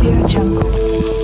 Audio Jungle.